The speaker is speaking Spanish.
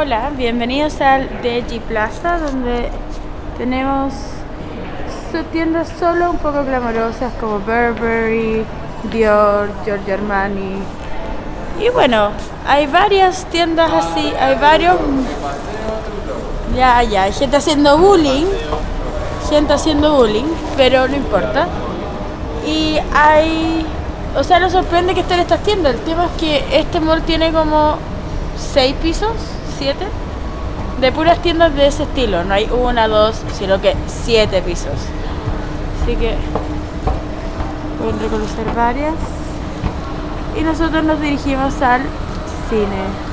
Hola, bienvenidos al DG Plaza donde tenemos tiendas solo un poco glamorosas como Burberry, Dior, Giorgio Armani y bueno, hay varias tiendas así, hay varios... Ya, ya, hay gente haciendo bullying, gente haciendo bullying, pero no importa. Y hay... O sea, nos sorprende que estén estas tiendas. El tema es que este mall tiene como 6 pisos, 7, de puras tiendas de ese estilo. No hay una, dos, sino que 7 pisos. Así que pueden reconocer varias. Y nosotros nos dirigimos al cine.